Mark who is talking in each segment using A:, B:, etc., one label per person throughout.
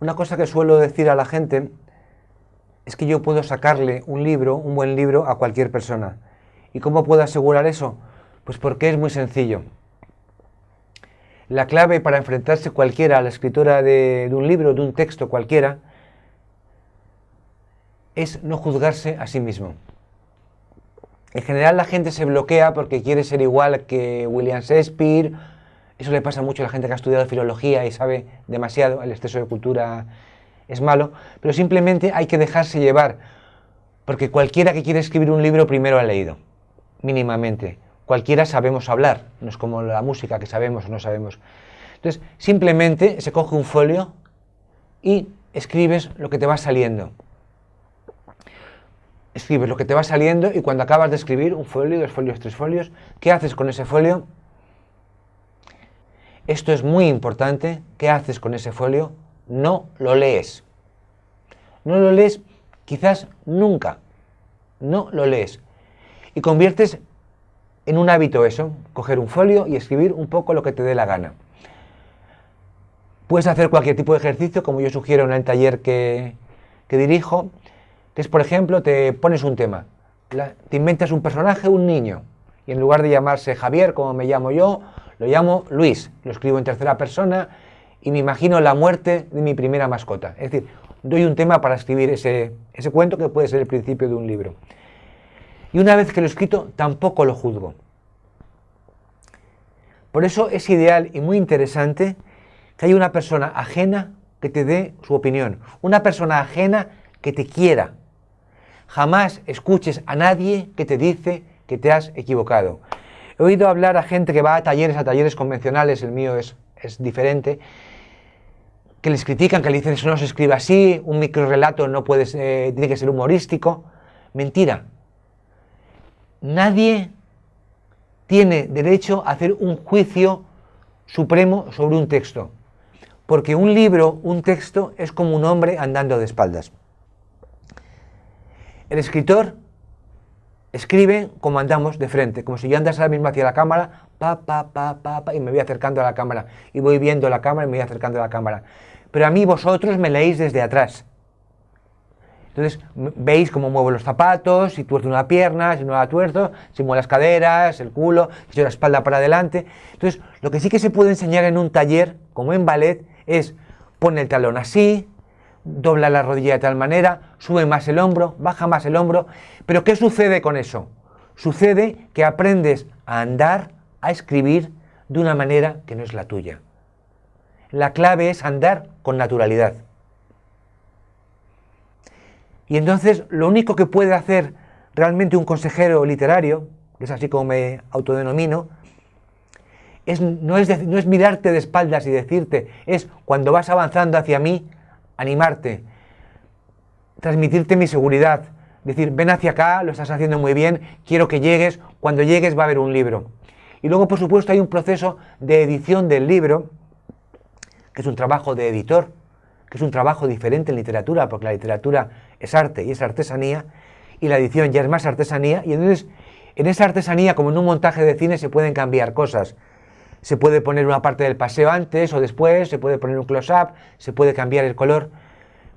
A: Una cosa que suelo decir a la gente es que yo puedo sacarle un libro, un buen libro, a cualquier persona. ¿Y cómo puedo asegurar eso? Pues porque es muy sencillo. La clave para enfrentarse cualquiera a la escritura de, de un libro, de un texto cualquiera, es no juzgarse a sí mismo. En general la gente se bloquea porque quiere ser igual que William Shakespeare. Eso le pasa mucho a la gente que ha estudiado filología y sabe demasiado, el exceso de cultura es malo, pero simplemente hay que dejarse llevar, porque cualquiera que quiere escribir un libro primero ha leído, mínimamente. Cualquiera sabemos hablar, no es como la música que sabemos o no sabemos. Entonces, simplemente se coge un folio y escribes lo que te va saliendo escribes lo que te va saliendo y cuando acabas de escribir un folio, dos folios, tres folios, ¿qué haces con ese folio? Esto es muy importante. ¿Qué haces con ese folio? No lo lees. No lo lees quizás nunca. No lo lees. Y conviertes en un hábito eso, coger un folio y escribir un poco lo que te dé la gana. Puedes hacer cualquier tipo de ejercicio, como yo sugiero en el taller que, que dirijo, que es, por ejemplo, te pones un tema, te inventas un personaje, un niño, en lugar de llamarse Javier, como me llamo yo, lo llamo Luis, lo escribo en tercera persona y me imagino la muerte de mi primera mascota. Es decir, doy un tema para escribir ese, ese cuento que puede ser el principio de un libro. Y una vez que lo he escrito, tampoco lo juzgo. Por eso es ideal y muy interesante que haya una persona ajena que te dé su opinión, una persona ajena que te quiera, Jamás escuches a nadie que te dice que te has equivocado. He oído hablar a gente que va a talleres, a talleres convencionales, el mío es, es diferente, que les critican, que le dicen eso no se escribe así, un microrelato no puede ser, tiene que ser humorístico. Mentira. Nadie tiene derecho a hacer un juicio supremo sobre un texto. Porque un libro, un texto, es como un hombre andando de espaldas. El escritor escribe como andamos de frente, como si yo andase ahora mismo hacia la cámara, pa, pa, pa, pa, pa, y me voy acercando a la cámara, y voy viendo la cámara y me voy acercando a la cámara. Pero a mí vosotros me leéis desde atrás. Entonces, veis cómo muevo los zapatos, si tuerzo una pierna, si no la tuerzo, si muevo las caderas, el culo, si yo la espalda para adelante. Entonces, lo que sí que se puede enseñar en un taller, como en ballet, es poner el talón así, dobla la rodilla de tal manera, sube más el hombro, baja más el hombro. Pero ¿qué sucede con eso? Sucede que aprendes a andar, a escribir de una manera que no es la tuya. La clave es andar con naturalidad. Y entonces lo único que puede hacer realmente un consejero literario, que es así como me autodenomino, es, no, es, no es mirarte de espaldas y decirte, es cuando vas avanzando hacia mí, animarte, transmitirte mi seguridad, decir, ven hacia acá, lo estás haciendo muy bien, quiero que llegues, cuando llegues va a haber un libro. Y luego, por supuesto, hay un proceso de edición del libro, que es un trabajo de editor, que es un trabajo diferente en literatura, porque la literatura es arte y es artesanía, y la edición ya es más artesanía, y entonces en esa artesanía, como en un montaje de cine, se pueden cambiar cosas se puede poner una parte del paseo antes o después, se puede poner un close-up, se puede cambiar el color,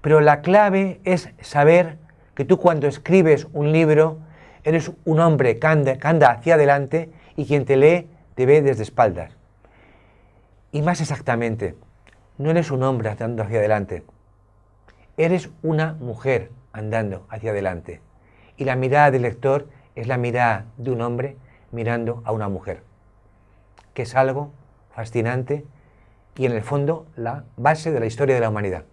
A: pero la clave es saber que tú cuando escribes un libro eres un hombre que anda, hacia adelante y quien te lee te ve desde espaldas. Y más exactamente, no eres un hombre andando hacia adelante, eres una mujer andando hacia adelante. Y la mirada del lector es la mirada de un hombre mirando a una mujer que es algo fascinante y en el fondo la base de la historia de la humanidad.